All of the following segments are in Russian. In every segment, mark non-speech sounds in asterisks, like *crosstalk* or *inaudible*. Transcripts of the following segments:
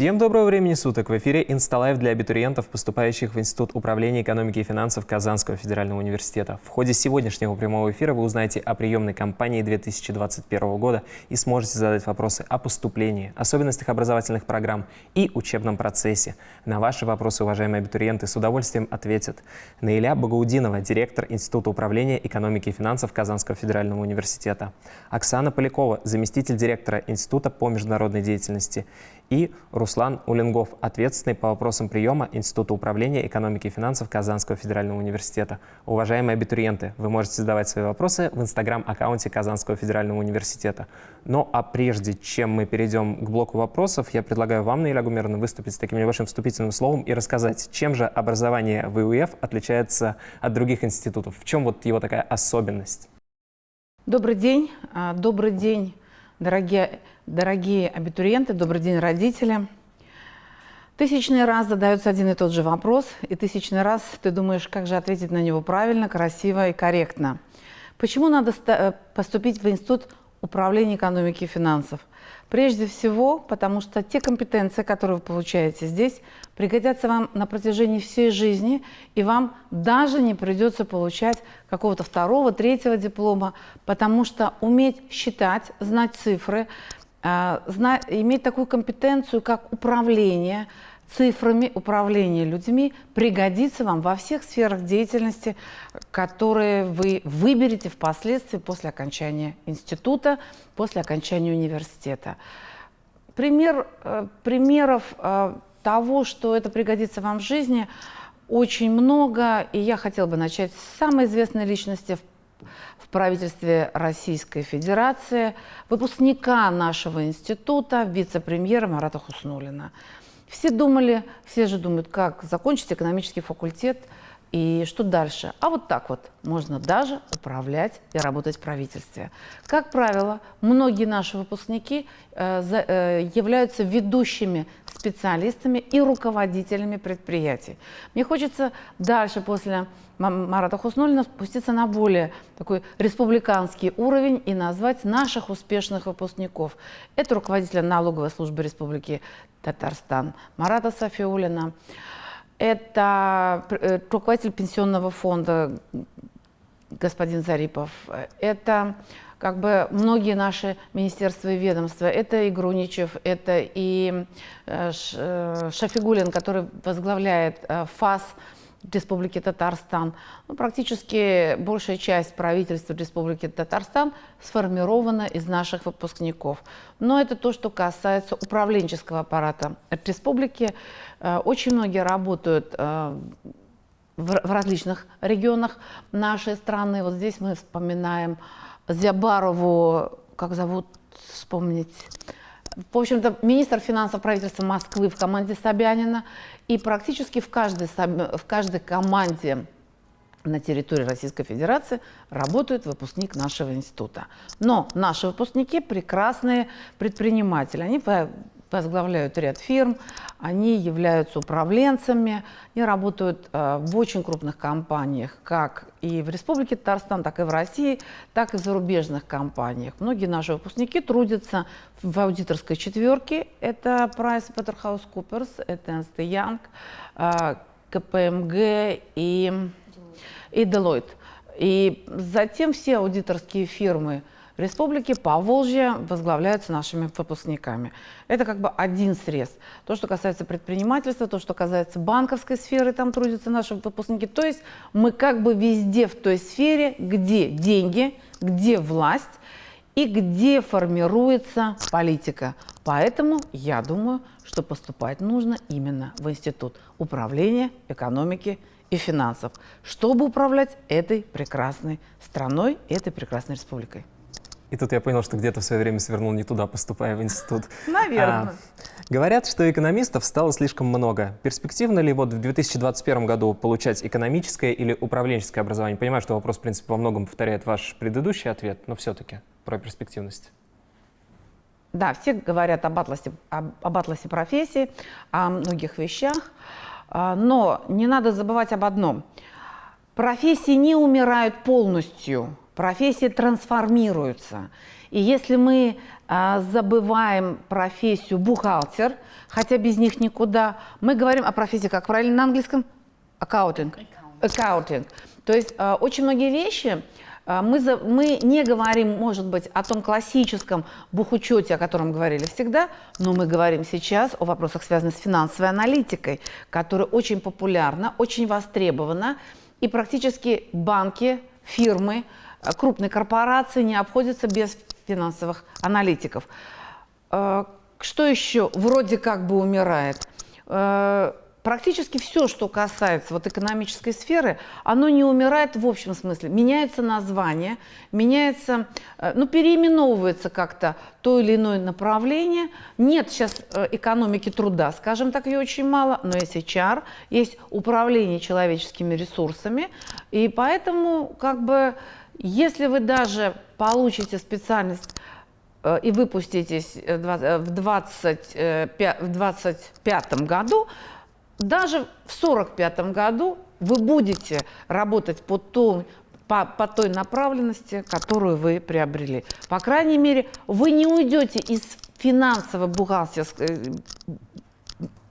Всем доброго времени суток! В эфире «Insta Live» для абитуриентов, поступающих в Институт управления экономики и финансов Казанского федерального университета. В ходе сегодняшнего прямого эфира вы узнаете о приемной кампании 2021 года и сможете задать вопросы о поступлении, особенностях образовательных программ и учебном процессе. На ваши вопросы, уважаемые абитуриенты, с удовольствием ответят Наиля Багаудинова, директор Института управления экономики и финансов Казанского федерального университета, Оксана Полякова, заместитель директора Института по международной деятельности, и Руслан Улингов, ответственный по вопросам приема Института управления экономики и финансов Казанского федерального университета. Уважаемые абитуриенты, вы можете задавать свои вопросы в инстаграм-аккаунте Казанского федерального университета. Но а прежде чем мы перейдем к блоку вопросов, я предлагаю вам, Наиля Гумеровна, выступить с таким небольшим вступительным словом и рассказать, чем же образование в ИУФ отличается от других институтов, в чем вот его такая особенность. Добрый день, а, добрый день, дорогие Дорогие абитуриенты, добрый день, родители. Тысячный раз задается один и тот же вопрос, и тысячный раз ты думаешь, как же ответить на него правильно, красиво и корректно. Почему надо э, поступить в Институт управления экономики и финансов? Прежде всего, потому что те компетенции, которые вы получаете здесь, пригодятся вам на протяжении всей жизни, и вам даже не придется получать какого-то второго, третьего диплома, потому что уметь считать, знать цифры – иметь такую компетенцию, как управление цифрами, управление людьми, пригодится вам во всех сферах деятельности, которые вы выберете впоследствии после окончания института, после окончания университета. Пример, э, примеров э, того, что это пригодится вам в жизни, очень много, и я хотела бы начать с самой известной личности в в правительстве Российской Федерации, выпускника нашего института, вице-премьера Марата Хуснулина. Все думали, все же думают, как закончить экономический факультет и что дальше. А вот так вот можно даже управлять и работать в правительстве. Как правило, многие наши выпускники э, э, являются ведущими специалистами и руководителями предприятий. Мне хочется дальше после Марата Хуснулина спуститься на более такой республиканский уровень и назвать наших успешных выпускников. Это руководитель налоговой службы Республики Татарстан Марата Софиулина, это э, руководитель пенсионного фонда господин Зарипов, это как бы многие наши министерства и ведомства, это и Груничев, это и э, э, Шафигулин, который возглавляет ФАС, Республики Татарстан. Ну, практически большая часть правительства Республики Татарстан сформирована из наших выпускников. Но это то, что касается управленческого аппарата республики. Э, очень многие работают э, в различных регионах нашей страны. Вот здесь мы вспоминаем Зябарову, как зовут, вспомнить, в общем-то, министр финансов правительства Москвы в команде Собянина. И практически в каждой, в каждой команде на территории Российской Федерации работает выпускник нашего института. Но наши выпускники прекрасные предприниматели. Они возглавляют ряд фирм, они являются управленцами, они работают э, в очень крупных компаниях, как и в Республике Татарстан, так и в России, так и в зарубежных компаниях. Многие наши выпускники трудятся в аудиторской четверке, это PricewaterhouseCoopers, это Ernst Young, э, КПМГ и, и Deloitte. И затем все аудиторские фирмы – республики Поволжье возглавляются нашими выпускниками. Это как бы один срез. То, что касается предпринимательства, то, что касается банковской сферы, там трудятся наши выпускники. То есть мы как бы везде в той сфере, где деньги, где власть и где формируется политика. Поэтому я думаю, что поступать нужно именно в Институт управления экономики и финансов, чтобы управлять этой прекрасной страной, этой прекрасной республикой. И тут я понял, что где-то в свое время свернул не туда, поступая в институт. Наверное. А, говорят, что экономистов стало слишком много. Перспективно ли вот в 2021 году получать экономическое или управленческое образование? Понимаю, что вопрос, в принципе, во многом повторяет ваш предыдущий ответ, но все-таки про перспективность. Да, все говорят об атласе, об, об атласе профессий, о многих вещах, а, но не надо забывать об одном. Профессии не умирают полностью профессии трансформируются. И если мы а, забываем профессию бухгалтер, хотя без них никуда, мы говорим о профессии, как правильно на английском? Accounting. Accounting. То есть а, очень многие вещи а, мы, за, мы не говорим, может быть, о том классическом бухучете, о котором говорили всегда, но мы говорим сейчас о вопросах, связанных с финансовой аналитикой, которая очень популярна, очень востребована, и практически банки, фирмы, а, крупные корпорации не обходятся без финансовых аналитиков. А, что еще вроде как бы умирает? практически все, что касается вот экономической сферы, оно не умирает в общем смысле. Меняются названия, меняется, э, ну, переименовывается как-то то или иное направление. Нет сейчас э, экономики труда, скажем так, ее очень мало, но есть HR, есть управление человеческими ресурсами. И поэтому, как бы, если вы даже получите специальность э, и выпуститесь в 2025 году, даже в 1945 году вы будете работать по, той, по, по той направленности, которую вы приобрели. По крайней мере, вы не уйдете из финансово-бухгалтерской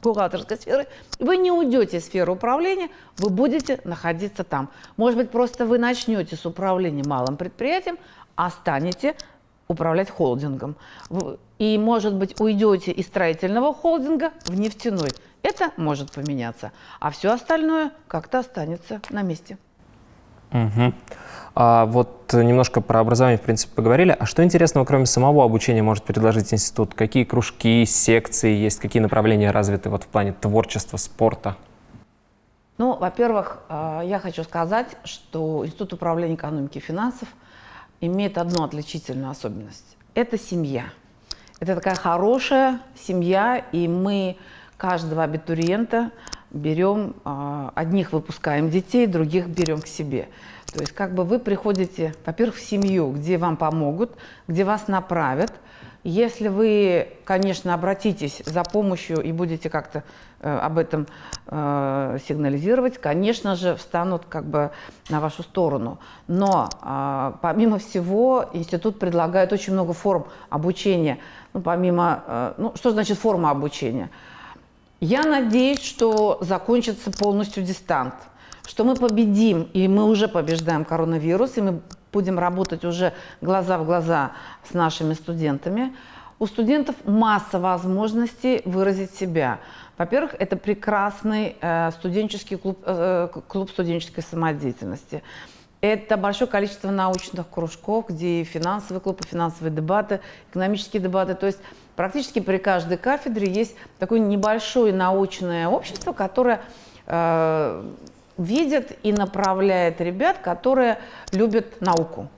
бухгалтерской сферы, вы не уйдете из сферы управления, вы будете находиться там. Может быть, просто вы начнете с управления малым предприятием, а станете управлять холдингом. И, может быть, уйдете из строительного холдинга в нефтяной. Это может поменяться, а все остальное как-то останется на месте. Угу. А вот немножко про образование, в принципе, поговорили. А что интересного, кроме самого обучения, может предложить институт? Какие кружки, секции есть, какие направления развиты вот в плане творчества, спорта? Ну, во-первых, а, я хочу сказать, что Институт управления экономики и финансов имеет одну отличительную особенность. Это семья. Это такая хорошая семья, и мы каждого абитуриента берем, а, одних выпускаем детей, других берем к себе. То есть как бы вы приходите, во-первых, в семью, где вам помогут, где вас направят. Если вы, конечно, обратитесь за помощью и будете как-то э, об этом э, сигнализировать, конечно же, встанут как бы на вашу сторону. Но э, помимо всего, институт предлагает очень много форм обучения. Ну, помимо, э, ну, что значит форма обучения? Я надеюсь, что закончится полностью дистант, что мы победим, и мы уже побеждаем коронавирус, и мы будем работать уже глаза в глаза с нашими студентами. У студентов масса возможностей выразить себя. Во-первых, это прекрасный э, студенческий клуб, э, клуб студенческой самодеятельности. Это большое количество научных кружков, где и финансовый клуб, и финансовые дебаты, экономические дебаты. То есть практически при каждой кафедре есть такое небольшое научное общество, которое э, видит и направляет ребят, которые любят науку.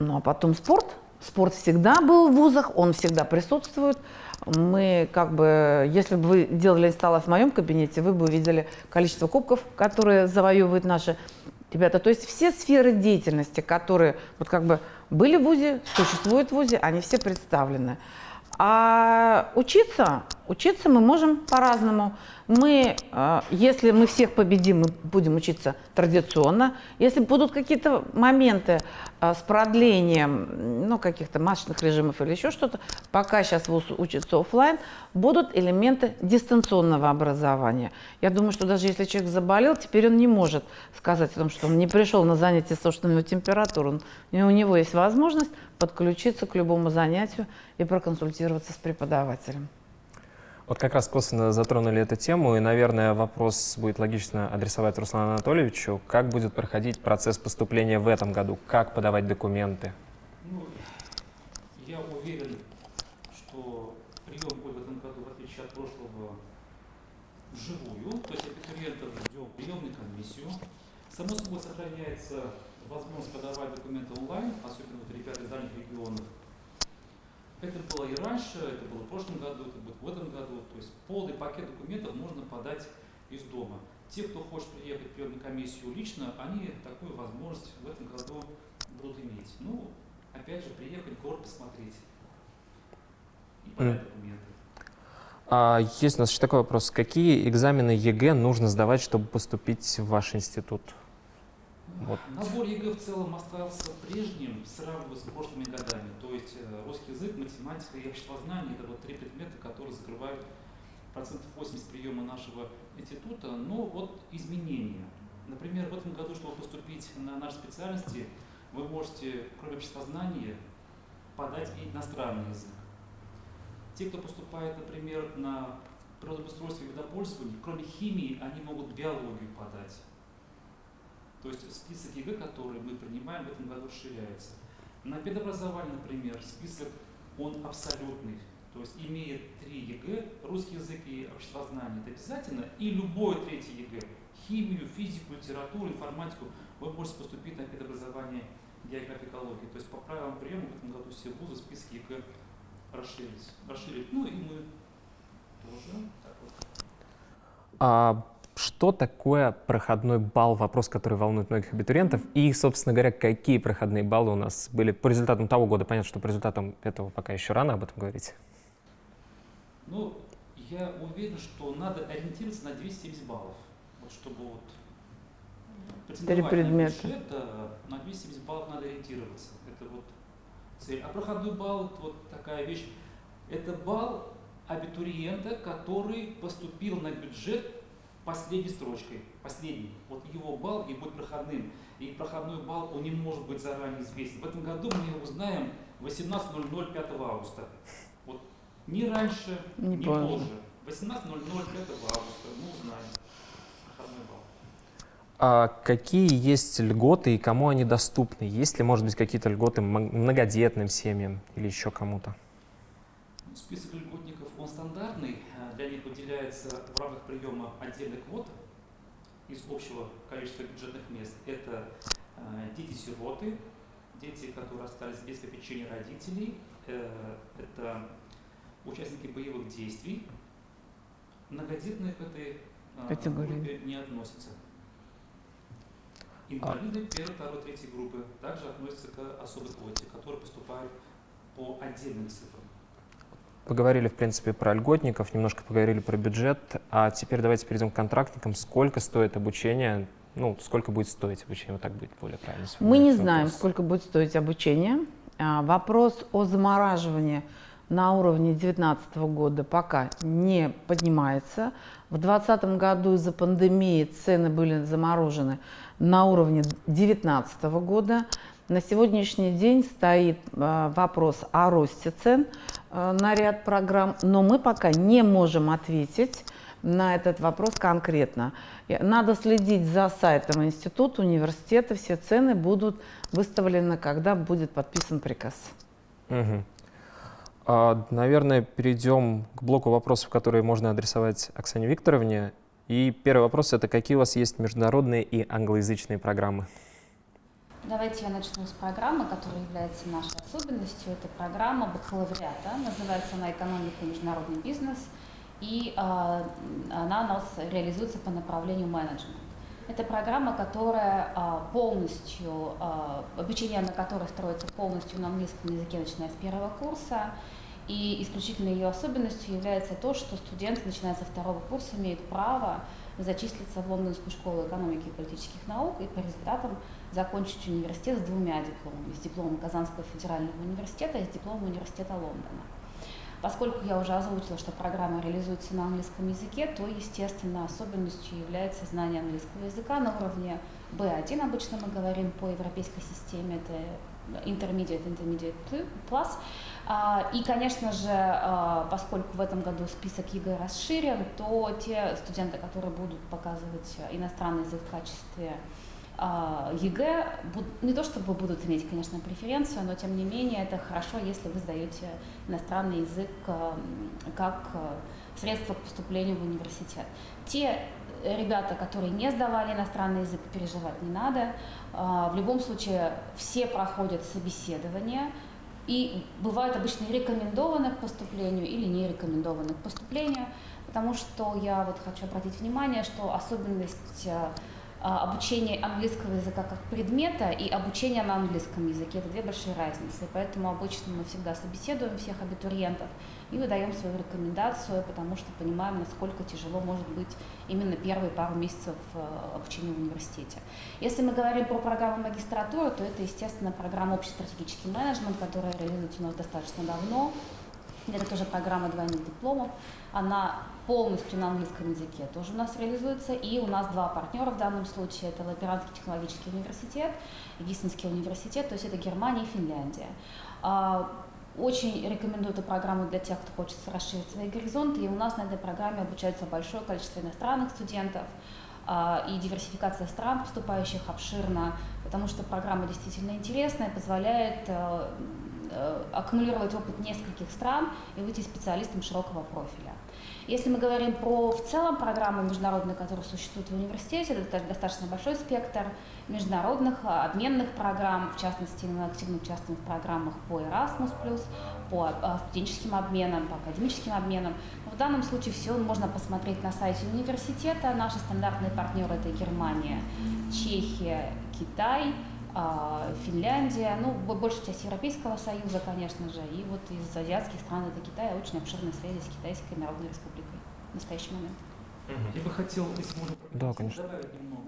Ну а потом спорт. Спорт всегда был в вузах, он всегда присутствует. Мы как бы, если бы вы делали инсталлацию в моем кабинете, вы бы увидели количество кубков, которые завоевывают наши ребята. То есть все сферы деятельности, которые вот как бы были в ВУЗе, существуют в ВУЗе, они все представлены. А учиться, учиться мы можем по-разному. Мы, э, если мы всех победим, мы будем учиться традиционно. Если будут какие-то моменты э, с продлением ну, каких-то масочных режимов или еще что-то, пока сейчас ВУЗ учится офлайн, будут элементы дистанционного образования. Я думаю, что даже если человек заболел, теперь он не может сказать о том, что он не пришел на занятие с него температура. У него есть возможность подключиться к любому занятию и проконсультироваться с преподавателем. Вот как раз косвенно затронули эту тему, и, наверное, вопрос будет логично адресовать Руслану Анатольевичу. Как будет проходить процесс поступления в этом году? Как подавать документы? Ну, я уверен, что прием будет в этом году, в отличие от прошлого, вживую. То есть абитуриентов ждем приемную комиссию. Само собой сохраняется возможность подавать документы онлайн, особенно вот ребята из дальних регионов. Это было и раньше, это было в прошлом году, это будет в этом году. То есть полный пакет документов можно подать из дома. Те, кто хочет приехать в приемную комиссию лично, они такую возможность в этом году будут иметь. Ну, опять же, приехать, город посмотреть и подать документы. А есть у нас еще такой вопрос. Какие экзамены ЕГЭ нужно сдавать, чтобы поступить в ваш институт? Вот. Набор ЕГЭ в целом остался прежним, сравнивая с прошлыми годами. То есть э, русский язык, математика и обществознание – это вот три предмета, которые закрывают процентов 80 приема нашего института. Но вот изменения. Например, в этом году, чтобы поступить на наши специальности, вы можете, кроме обществознания, подать и иностранный язык. Те, кто поступает, например, на природоустройство и водопользование, кроме химии, они могут биологию подать. То есть список ЕГЭ, который мы принимаем в этом году, расширяется. На педобразование, например, список, он абсолютный. То есть имеет три ЕГЭ, русский язык и обществознание, это обязательно, и любое третье ЕГЭ, химию, физику, литературу, информатику, вы можете поступить на педобразование географии экологии. То есть по правилам приема в этом году все вузы списки ЕГЭ расширились. расширили. Ну и мы тоже. Так вот. А что такое проходной балл? Вопрос, который волнует многих абитуриентов. И, собственно говоря, какие проходные баллы у нас были по результатам того года? Понятно, что по результатам этого пока еще рано об этом говорить. Ну, я уверен, что надо ориентироваться на 270 баллов. Вот чтобы вот Три предмета. на бюджет, на 270 баллов надо ориентироваться. Это вот цель. А проходной балл это вот такая вещь. Это балл абитуриента, который поступил на бюджет последней строчкой, последний. Вот его балл и будет проходным. И проходной балл, он не может быть заранее известен. В этом году мы его узнаем 18.00 5 августа. Вот ни раньше, Не ни позже. позже. 18.00 5 августа мы узнаем проходной балл. А какие есть льготы и кому они доступны? Есть ли, может быть, какие-то льготы многодетным семьям или еще кому-то? Список льготников, он стандартный. А, выделяется в рамках приема отдельных квот из общего количества бюджетных мест. Это э, дети-сироты, дети, которые остались без попечения родителей, э, это участники боевых действий. Многодетные к этой э, группе не относятся. Инвалиды первой, второй, третьей группы также относятся к особой квоте, которые поступают по отдельным цифрам. Поговорили, в принципе, про льготников, немножко поговорили про бюджет, а теперь давайте перейдем к контрактникам. Сколько стоит обучение? Ну, сколько будет стоить обучение? Вот так будет более правильно. Мы не знаем, вопрос. сколько будет стоить обучение. А, Вопрос о замораживании на уровне 2019 года пока не поднимается. В 2020 году из-за пандемии цены были заморожены на уровне 2019 года. На сегодняшний день стоит а, вопрос о росте цен на ряд программ, но мы пока не можем ответить на этот вопрос конкретно. Надо следить за сайтом института, университета. Все цены будут выставлены, когда будет подписан приказ. Мгм. А, Наверное, перейдем к блоку вопросов, которые можно адресовать Оксане Викторовне. И первый вопрос — это какие у вас есть международные и англоязычные программы? Давайте я начну с программы, которая является нашей особенностью. Это программа бакалавриата, называется она «Экономика и международный бизнес», и э, она у нас реализуется по направлению менеджмент. Это программа, которая а, полностью, а, обучение на которой строится полностью на английском языке, начиная с первого курса. И исключительной ее особенностью является то, что студент, начиная со второго курса, имеет право зачислиться в Лондонскую школу экономики и политических наук и по результатам закончить университет с двумя дипломами. С дипломом Казанского федерального университета и с дипломом университета Лондона. Поскольку я уже озвучила, что программа реализуется на английском языке, то, естественно, особенностью является знание английского языка на уровне B1, обычно мы говорим по европейской системе, это Intermediate, Intermediate Plus. А, И, конечно же, а, поскольку в этом году список ЕГЭ расширен, то те студенты, которые будут показывать иностранный язык в качестве а, ЕГЭ не то чтобы будут иметь, конечно, преференцию, но тем не менее это хорошо, если вы сдаете иностранный язык как средство к поступлению в университет. Те ребята, которые не сдавали иностранный язык, переживать не надо. В любом случае все проходят собеседование, и бывают обычно рекомендованы к поступлению или не рекомендованы к поступлению, потому что я вот хочу обратить внимание, что особенность а, обучение английского языка как предмета и обучение на английском языке. Это две большие разницы. Поэтому обычно мы всегда собеседуем всех абитуриентов и выдаем свою рекомендацию, потому что понимаем, насколько тяжело может быть именно первые пару месяцев э, обучения в университете. Если мы говорим про программу магистратуры, то это, естественно, программа общий стратегический менеджмент, которая реализуется у нас достаточно давно. Это тоже программа двойных дипломов. Она полностью на английском языке тоже у нас реализуется. И у нас два партнера в данном случае. Это Лаперанский технологический университет и Гиссенский университет, то есть это Германия и Финляндия. А, очень рекомендую эту программу для тех, кто хочет расширить свои горизонты. И у нас на этой программе обучается большое количество иностранных студентов а, и диверсификация стран, поступающих обширно, потому что программа действительно интересная, позволяет Э, аккумулировать опыт нескольких стран и выйти специалистом широкого профиля. Если мы говорим про в целом программы международные, которые существуют в университете, это достаточно большой спектр международных а, обменных программ, в частности, мы активно участвуем в программах по Erasmus+, по а, студенческим обменам, по академическим обменам. Но в данном случае все можно посмотреть на сайте университета. Наши стандартные партнеры – это Германия, Чехия, Китай – Финляндия, ну, большая часть Европейского Союза, конечно же, и вот из азиатских стран это Китай, очень обширные связи с Китайской Народной Республикой в настоящий момент. Я бы хотел, если можно, да, конечно. добавить немного.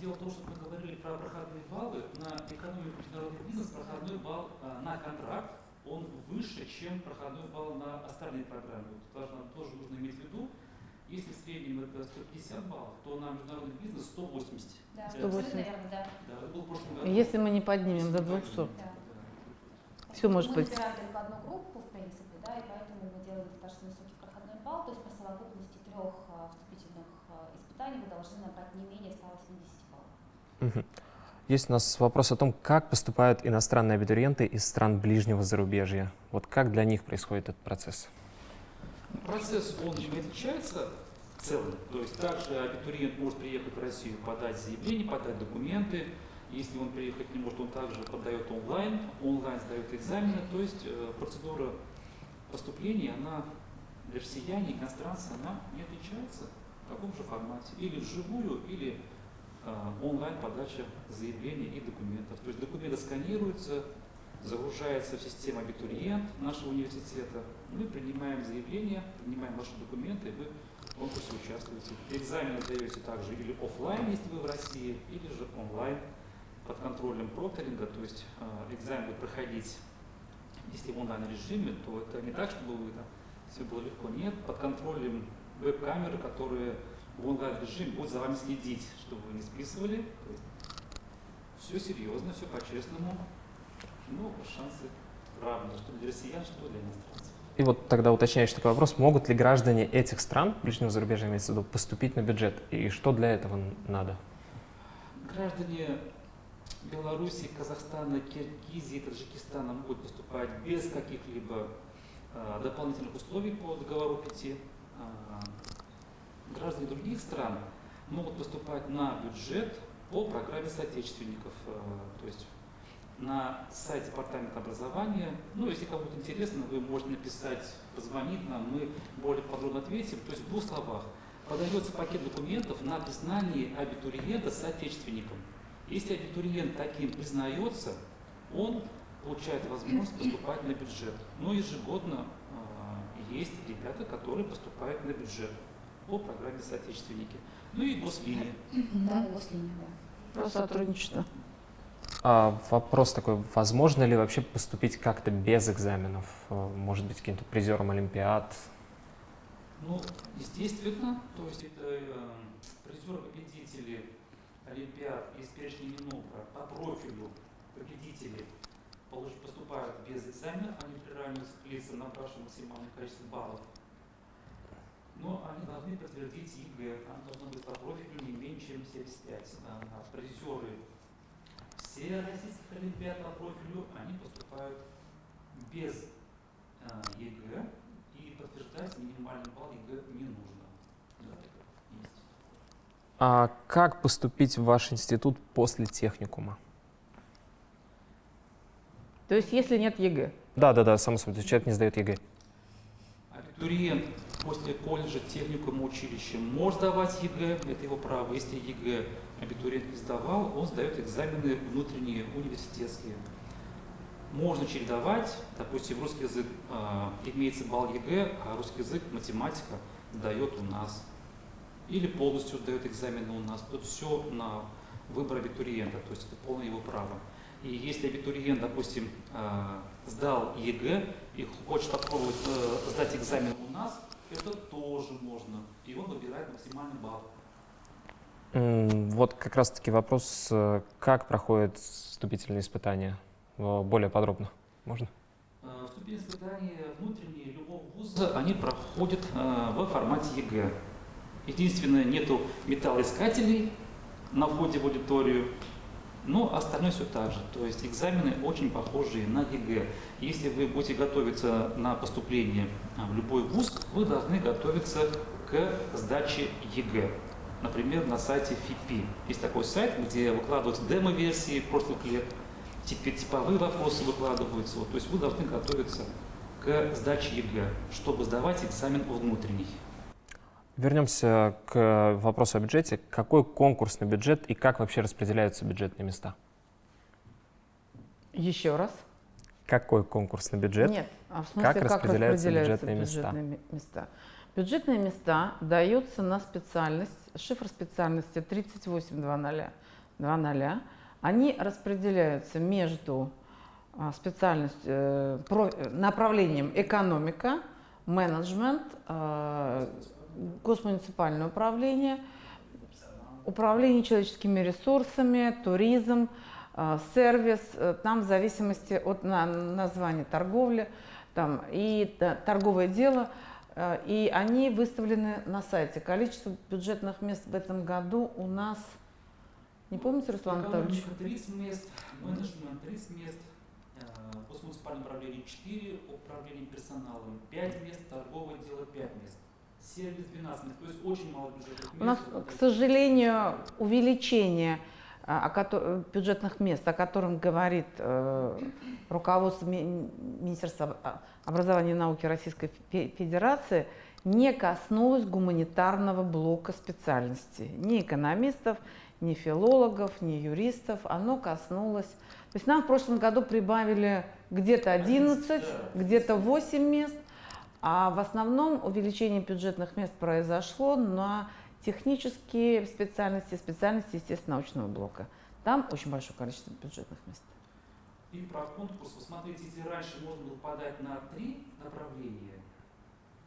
Дело в том, что мы говорили про проходные баллы. На экономику международный бизнес проходной балл а, на контракт, он выше, чем проходной балл на остальные программы. Вот важно, тоже нужно иметь в виду. Если в среднем это 150 баллов, то на международный бизнес 180. Да, 180. Наверное, да. Да, это был в прошлом году. Если мы не поднимем до 200, Да. все может мы быть. выбираем только одну группу, в принципе, да, и поэтому мы делаем достаточно высокий проходной балл, то есть по совокупности трех а, вступительных а, испытаний вы должны набрать не менее 180 баллов. Есть у нас вопрос о том, как поступают иностранные абитуриенты из стран ближнего зарубежья. Вот как для них происходит этот процесс? Процесс, он не отличается в целом. То есть также абитуриент может приехать в Россию, подать заявление, подать документы. Если он приехать не может, он также подает онлайн, онлайн сдает экзамены. То есть э, процедура поступления, она для россияне, иностранца, она не отличается в таком же формате. Или вживую, или э, онлайн подача заявлений и документов. То есть документы сканируются, загружается в систему абитуриент нашего университета. Мы принимаем заявление, принимаем ваши документы, вы в конкурсе участвуете. Экзамен сдаете также или офлайн, если вы в России, или же онлайн под контролем прокторинга, то есть э, экзамен будет проходить, если в онлайн режиме, то это не так, чтобы вы там все было легко. Нет, под контролем веб-камеры, которые в онлайн режиме будут за вами следить, чтобы вы не списывали. все серьезно, все по-честному. Ну, шансы равны, что для россиян, что для иностранцев. И вот тогда уточняющий такой вопрос, могут ли граждане этих стран, ближнего зарубежья имеется в виду, поступить на бюджет? И что для этого надо? Граждане Беларуси, Казахстана, Киргизии, Таджикистана могут поступать без каких-либо э, дополнительных условий по договору пяти. Э, граждане других стран могут поступать на бюджет по программе соотечественников, э, то есть на сайте департамента образования. Ну, если кому-то интересно, вы можете написать, позвонить нам, мы более подробно ответим. То есть в двух словах. Подается пакет документов на признание абитуриента соотечественником. Если абитуриент таким признается, он получает возможность поступать на бюджет. Но ежегодно э, есть ребята, которые поступают на бюджет по программе соотечественники. Ну и гослиния. Да, гослиния, да. Про сотрудничество. А вопрос такой, возможно ли вообще поступить как-то без экзаменов? Э, может быть, каким-то призером Олимпиад? Ну, естественно, то есть это э, призеры-победители Олимпиад из перечня Минпроса по профилю победители поступают без экзаменов, они приравниваются к лицам, набравшим максимальное количество баллов. Но они должны подтвердить ЕГЭ, там должно быть по профилю не меньше, чем 75. А призеры все российских олимпиад по профилю, они поступают без э, ЕГЭ, и подтверждать минимальный балл ЕГЭ не нужно. Да, есть. А как поступить в ваш институт после техникума? То есть, если нет ЕГЭ? Да, да, да, само собой, человек не сдает ЕГЭ. Абитуриент после колледжа, техникума, училища может сдавать ЕГЭ, это его право. Если ЕГЭ абитуриент не сдавал, он сдает экзамены внутренние, университетские. Можно чередовать, допустим, русский язык э, имеется балл ЕГЭ, а русский язык, математика дает у нас. Или полностью дает экзамены у нас. Тут все на выбор абитуриента, то есть это полное его право. И если абитуриент, допустим, э, сдал ЕГЭ и хочет попробовать э, сдать экзамен у нас, это тоже можно. И он выбирает максимальный балл. Вот как раз-таки вопрос, э, как проходят вступительные испытания? Более подробно. Можно? Вступительные испытания внутренние любого вуза, они проходят в формате ЕГЭ. Единственное, нету металлоискателей на входе в аудиторию, но остальное все так же. То есть экзамены очень похожие на ЕГЭ. Если вы будете готовиться на поступление в любой вуз, вы должны готовиться к сдаче ЕГЭ. Например, на сайте ФИПИ. Есть такой сайт, где выкладываются демо-версии прошлых лет, типовые вопросы выкладываются. Вот, то есть вы должны готовиться к сдаче ЕГЭ, чтобы сдавать экзамен внутренний. Вернемся к вопросу о бюджете. Какой конкурсный бюджет и как вообще распределяются бюджетные места? Еще раз. Какой конкурсный бюджет? Нет, а в смысле, как, как распределяются, распределяются бюджетные, бюджетные места? места? Бюджетные места даются на специальность, шифр специальности 3800. Они распределяются между а, специальностью, э, направлением экономика, менеджмент, э, госмуниципальное управление, управление человеческими ресурсами, туризм, э, сервис, э, там в зависимости от названия торговли там, и торговое дело, и они выставлены на сайте. Количество бюджетных мест в этом году у нас, не помните, Руслан Анатольевич? 30 мест, менеджмент 30 мест, госмуниципальное управление 4, управление персоналом 5 мест, торговое дело 5 мест сервис 12 мест, то есть очень мало бюджетных мест. У нас, к сожалению, увеличение о бюджетных мест, о котором говорит э, руководство Министерства образования и науки Российской Федерации, не коснулось гуманитарного блока специальностей. Ни экономистов, ни филологов, ни юристов. Оно коснулось... То есть нам в прошлом году прибавили где-то 11, где-то 8 мест – а в основном увеличение бюджетных мест произошло на технические специальности, специальности, естественно, научного блока. Там очень большое количество бюджетных мест. И про конкурс, вы смотрите, если раньше можно было подать на три направления,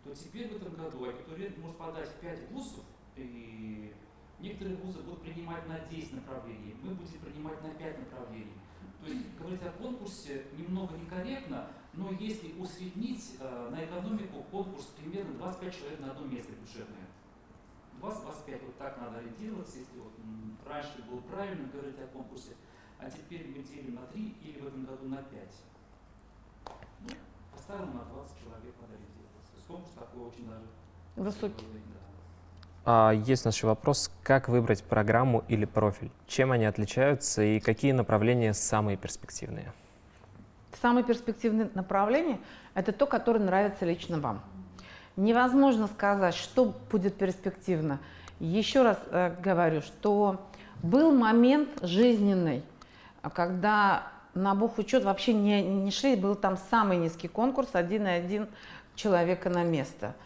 то теперь в этом году абитуриент может подать 5 вузов, и некоторые вузы будут принимать на 10 направлений, мы будем принимать на 5 направлений. То есть говорить о конкурсе немного некорректно, но если усреднить э, на экономику конкурс примерно 25 человек на одно место бюджетное. 20-25, вот так надо ориентироваться, если вот, раньше было правильно говорить о конкурсе, а теперь мы делим на 3 или в этом году на 5. Ну, по-старому на 20 человек надо ориентироваться. То есть конкурс такой очень даже высокий. А есть еще вопрос, как выбрать программу или профиль? Чем они отличаются и какие направления самые перспективные? Самые перспективные направления – это то, которое нравится лично вам. Невозможно сказать, что будет перспективно. Еще раз э, говорю, что был момент жизненный, когда на бухучет вообще не, не шли, был там самый низкий конкурс, один и один человека на место –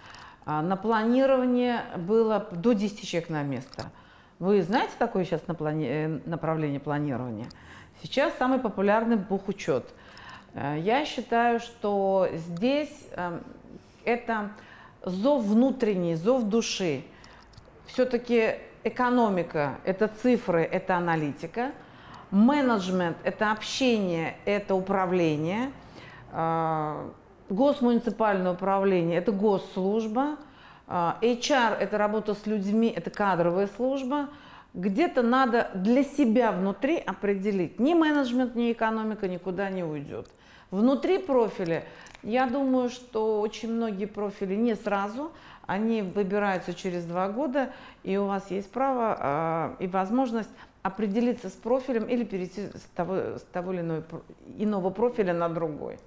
а, на планирование было до 10 человек на место. Вы знаете такое сейчас э, направление планирования? Сейчас самый популярный бухучет. Э, я считаю, что здесь эм, это зов внутренний, зов души. Все-таки экономика – это цифры, это аналитика. Менеджмент – это общение, это управление. Э, Госмуниципальное управление – это госслужба, а, HR – это работа с людьми, это кадровая служба. Где-то надо для себя внутри определить. Ни менеджмент, ни экономика никуда не уйдет. Внутри профиля, я думаю, что очень многие профили не сразу, они выбираются через два года, и у вас есть право э, и возможность определиться с профилем или перейти с того, с того или иного, иного профиля на другой.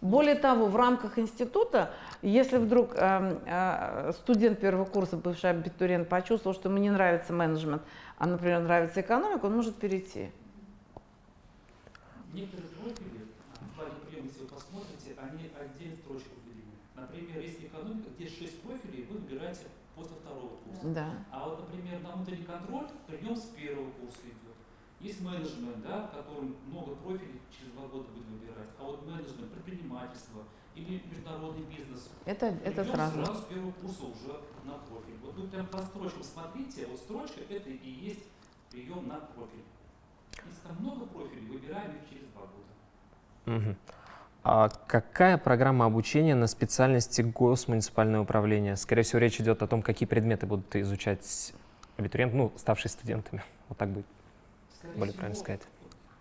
Более того, в рамках института, если вдруг э, э, студент первого курса, бывший абитуриент, почувствовал, что ему не нравится менеджмент, а, например, нравится экономика, он может перейти. Некоторые профили, в плане приема, если вы посмотрите, они отдельно строчку выделены. Например, если экономика, где 6 профилей, вы выбираете после второго курса. Да. А вот, например, на внутренний контроль прием с первого курса идет. Есть менеджмент, да, в котором много профилей через два года будет выбирать. А вот менеджмент, предпринимательство или международный бизнес. Это, это сразу. сразу с первого курса уже на профиль. Вот вы прям по строчкам смотрите, вот строчка это и есть прием на профиль. Если там много профилей, выбираем их через два года. Мгм. А какая программа обучения на специальности госмуниципальное управление? Скорее всего, речь идет о том, какие предметы будут изучать абитуриенты, ну, ставшие студентами. Вот так будет Скорее более всего, правильно сказать.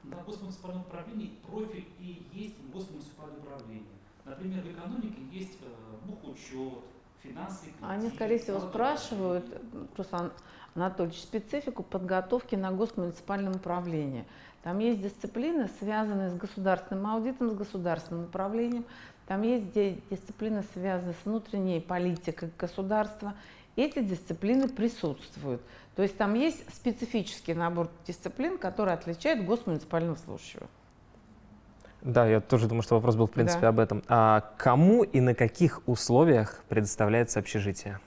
На госмуниципальном управлении профиль и есть госмуниципальное управление. Например, в экономике есть э, бухучет, финансы. и Они, кредит, скорее всего, налоговое спрашивают. Руслан Анатольевич, специфику подготовки на госмуниципальном управлении. Там есть дисциплины, связанные с государственным аудитом, с государственным управлением. Там есть ди- дисциплины, связанные с внутренней политикой государства. Эти дисциплины присутствуют. То есть там есть специфический набор дисциплин, который отличает госмуниципального служащего. Да, я тоже думаю, что вопрос был, в принципе, Да. об этом. А кому и на каких условиях предоставляется общежитие?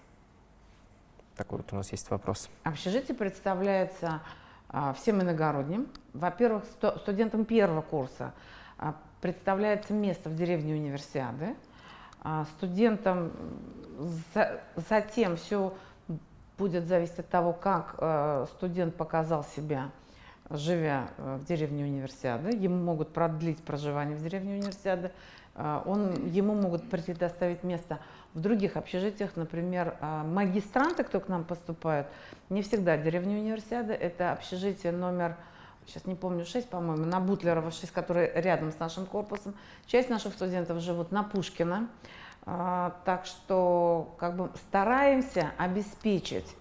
Такой вот у нас есть вопрос. Общежитие представляется а, всем иногородним. Во-первых, студентам первого курса а, представляется место в деревне Универсиады. А, студентам за- затем все будет зависеть от того, как студент показал себя, живя э, в деревне Универсиады. Ему могут продлить проживание в деревне Универсиады. А, Он, ему могут предоставить место в других общежитиях, например, а, магистранты, кто к нам поступает, не всегда деревня Универсиады, это общежитие номер, сейчас не помню, 6, по-моему, на Бутлерова 6, который рядом с нашим корпусом. Часть наших студентов живут на Пушкина, так что как бы стараемся обеспечить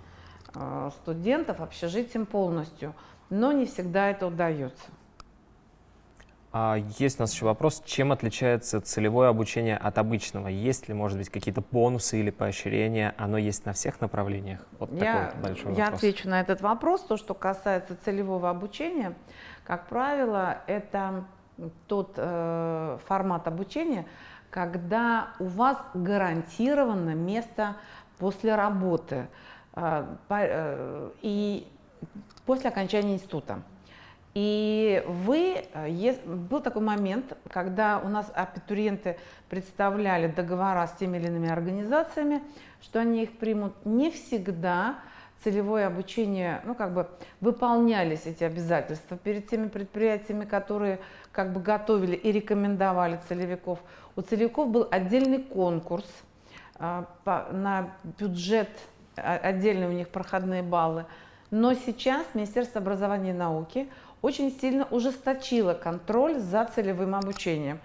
а, студентов общежитием полностью, но не всегда это удается. А есть у нас еще вопрос, чем отличается целевое обучение от обычного? Есть ли, может быть, какие-то бонусы или поощрения? Оно есть на всех направлениях? Вот такой Я, вот большой я вопрос. отвечу на этот вопрос. То, что касается целевого обучения, как правило, это тот э, формат обучения, когда у вас гарантировано место после работы э, по- э, и после окончания института. И вы, э, был такой момент, когда у нас абитуриенты представляли договора с теми или иными организациями, что они их примут. Не всегда целевое обучение, ну как бы выполнялись эти обязательства перед теми предприятиями, которые как бы готовили и рекомендовали целевиков. У целевиков был отдельный конкурс по- на бюджет, а, отдельные у них проходные баллы. Но сейчас Министерство образования и науки очень сильно ужесточило контроль за целевым обучением.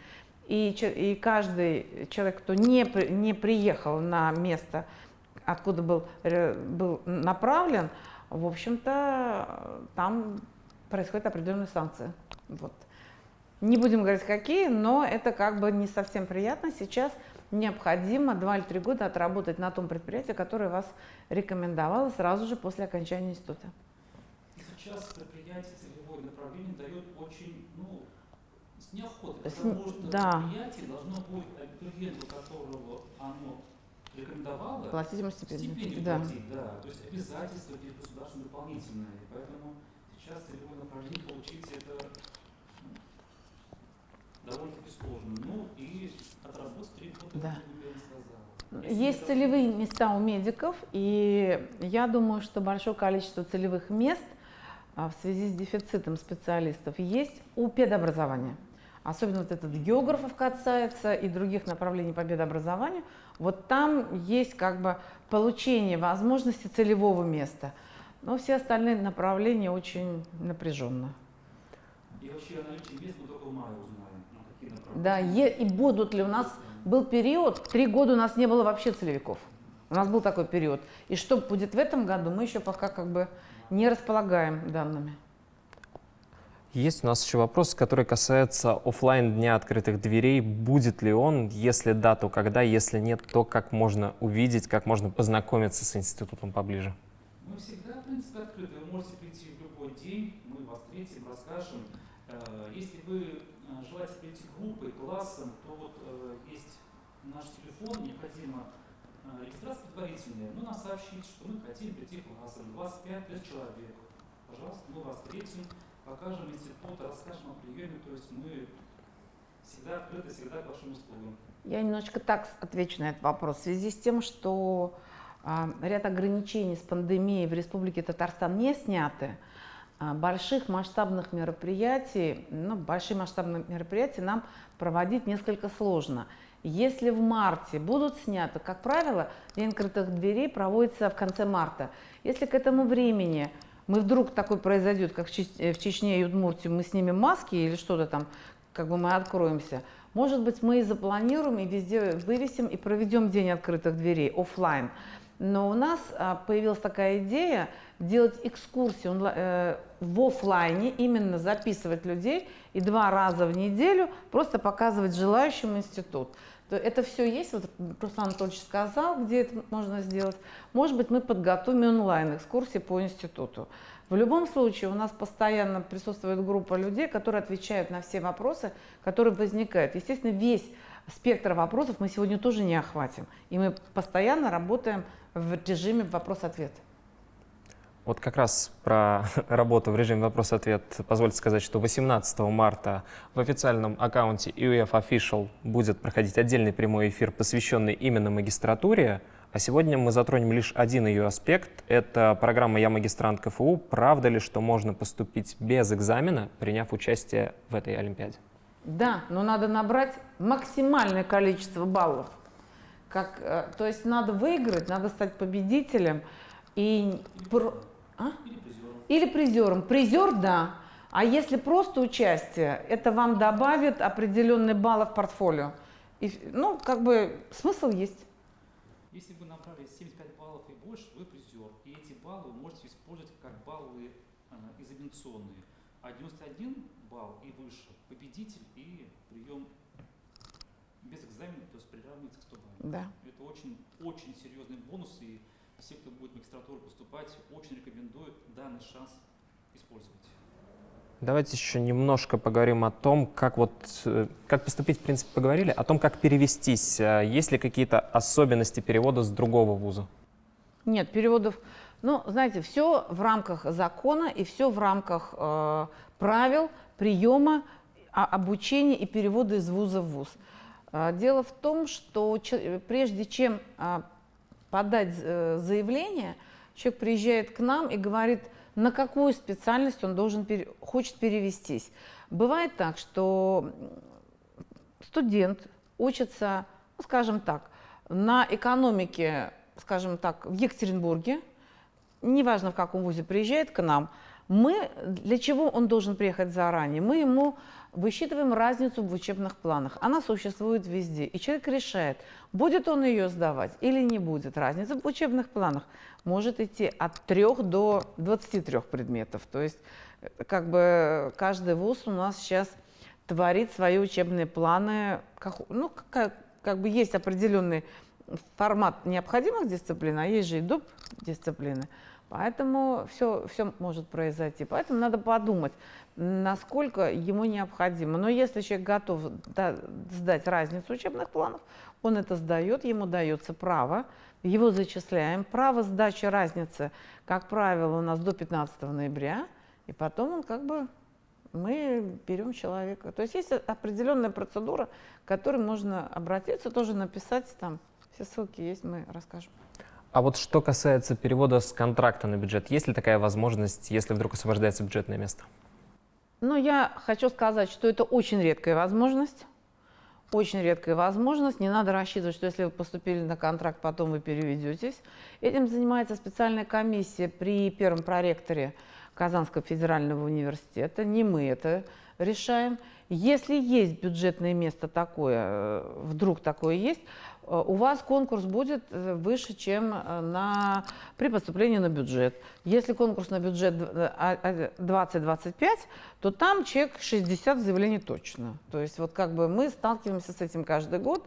И, и каждый человек, кто не, не приехал на место, откуда был, ре- был направлен, в общем-то, там происходят определенные санкции. Вот. Не будем говорить какие, но это как бы не совсем приятно. Сейчас необходимо два или три года отработать на том предприятии, которое вас рекомендовало сразу же после окончания института. Сейчас предприятие целевое направление дает очень, ну, с неохотой. Потому что да. предприятие должно будет абитуриенту, которого оно рекомендовало, Платить ему стипендию. стипендию Да. платить, да. То есть обязательства перед государством дополнительные. Поэтому сейчас целевое направление получить это ну, довольно-таки сложно. Ну и отработать три года, Да. Елена сказала. Если Есть целевые места у медиков, и я думаю, что большое количество целевых мест в связи с дефицитом специалистов есть у педобразования. Особенно вот этот географов касается и других направлений по педобразованию. Вот там есть как бы получение возможности целевого места. Но все остальные направления очень напряженно. И вообще о наличии мест мы только в мае узнаем. Да, и будут ли у нас был период, три года у нас не было вообще целевиков. У нас был такой период. И что будет в этом году, мы еще пока как бы не располагаем данными. Есть у нас еще вопрос, который касается офлайн дня открытых дверей. Будет ли он? Если да, то когда? Если нет, то как можно увидеть, как можно познакомиться с институтом поближе? Мы всегда, в принципе, открыты. Вы можете прийти в любой день, мы вас встретим, расскажем. Э, если вы э, желаете прийти группой, классом, то вот э, есть наш телефон, необходимо регистрация предварительная. Ну, нас сообщить, что мы хотим прийти классом, 25 человек. Пожалуйста, мы вас встретим покажем институт, расскажем о приеме, то есть мы всегда открыты, всегда к вашим услугам. Я немножечко так отвечу на этот вопрос. В связи с тем, что а, ряд ограничений с пандемией в Республике Татарстан не сняты, а, больших масштабных мероприятий, ну, большие масштабные мероприятия нам проводить несколько сложно. Если в марте будут сняты, как правило, День открытых дверей проводится в конце марта. Если к этому времени мы вдруг такой произойдет, как в, э, Чечне и Удмуртии, мы снимем маски или что-то там, как бы мы откроемся, может быть, мы и запланируем, и везде вывесим, и проведем день открытых дверей офлайн. Но у нас а, появилась такая идея делать экскурсии э, в офлайне, именно записывать людей и два раза в неделю просто показывать желающим институт. Это все есть, вот Руслан Анатольевич сказал, где это можно сделать. Может быть, мы подготовим онлайн-экскурсии по институту. В любом случае, у нас постоянно присутствует группа людей, которые отвечают на все вопросы, которые возникают. Естественно, весь спектр вопросов мы сегодня тоже не охватим. И мы постоянно работаем в режиме вопрос-ответ. Вот как раз про *laughs* работу в режиме вопрос-ответ позвольте сказать, что 18 марта в официальном аккаунте UF Official будет проходить отдельный прямой эфир, посвященный именно магистратуре. А сегодня мы затронем лишь один ее аспект. Это программа «Я магистрант КФУ». Правда ли, что можно поступить без экзамена, приняв участие в этой Олимпиаде? Да, но надо набрать максимальное количество баллов. Как, э, то есть надо выиграть, надо стать победителем. И а? Или призером. Или призером. Призер, да. А если просто участие, это вам добавит определенные баллы в портфолио. И, ну, как бы смысл есть. Если вы набрали 75 баллов и больше, вы призер. И эти баллы вы можете использовать как баллы э, экзаменационные. А 91 балл и выше – победитель и прием без экзамена, то есть приравнивается к 100 баллам. Да. Это очень, очень серьезный бонус. И все, кто будет в магистратуру поступать, очень рекомендуют данный шанс использовать. Давайте еще немножко поговорим о том, как, вот, э, как поступить, в принципе, поговорили, о том, как перевестись. А есть ли какие-то особенности перевода с другого вуза? Нет, переводов... Ну, знаете, все в рамках закона и все в рамках э, правил приема, а, обучения и перевода из вуза в вуз. Э, дело в том, что прежде чем э, подать э, заявление, человек приезжает к нам и говорит, на какую специальность он должен, хочет перевестись. Бывает так, что студент учится, ну, скажем так, на экономике, скажем так, в Екатеринбурге, неважно в каком вузе приезжает к нам, мы, для чего он должен приехать заранее? Мы ему высчитываем разницу в учебных планах. Она существует везде. И человек решает, будет он ее сдавать или не будет. Разница в учебных планах может идти от 3 до 23 предметов. То есть как бы каждый вуз у нас сейчас творит свои учебные планы. Как, ну, как, как бы есть определенный формат необходимых дисциплин, а есть же и доп. дисциплины. Поэтому все, все может произойти. Поэтому надо подумать, насколько ему необходимо. Но если человек готов сдать разницу учебных планов, он это сдает, ему дается право, его зачисляем. Право сдачи разницы, как правило, у нас до 15 ноября, и потом он как бы мы берем человека. То есть есть определенная процедура, к которой можно обратиться, тоже написать там, все ссылки есть, мы расскажем. А вот что касается перевода с контракта на бюджет, есть ли такая возможность, если вдруг освобождается бюджетное место? Ну, я хочу сказать, что это очень редкая возможность. Очень редкая возможность. Не надо рассчитывать, что если вы поступили на контракт, потом вы переведетесь. Этим занимается специальная комиссия при первом проректоре Казанского федерального университета. Не мы это решаем. Если есть бюджетное место такое, э, вдруг такое есть, у вас конкурс будет э, выше, чем э, на, при поступлении на бюджет. Если конкурс на бюджет 20-25, а, то там чек 60 заявлений точно. То есть вот как бы мы сталкиваемся с этим каждый год.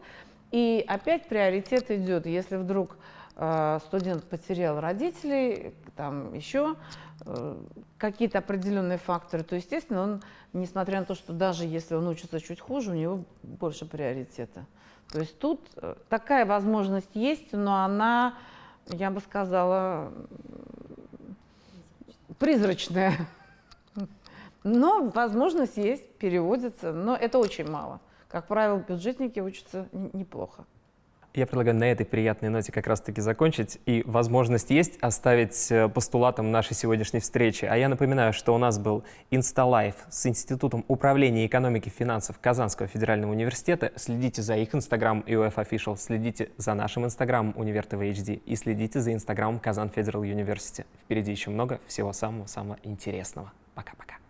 И опять приоритет идет, если вдруг э, студент потерял родителей, там еще э, какие-то определенные факторы, то, естественно, он, несмотря на то, что даже если он учится чуть хуже, у него больше приоритета. То есть тут э, такая возможность есть, но она, я бы сказала, призрачная. Но возможность есть, переводится, но это очень мало. Как правило, бюджетники учатся неплохо. Я предлагаю на этой приятной ноте как раз-таки закончить. И возможность есть оставить э, постулатом нашей сегодняшней встречи. А я напоминаю, что у нас был Инсталайф с Институтом управления экономики и финансов Казанского федерального университета. Следите за их инстаграм UF Official, следите за нашим инстаграмом Универ ТВ HD и следите за инстаграмом Казан Федерал Университет. Впереди еще много всего самого-самого интересного. Пока-пока.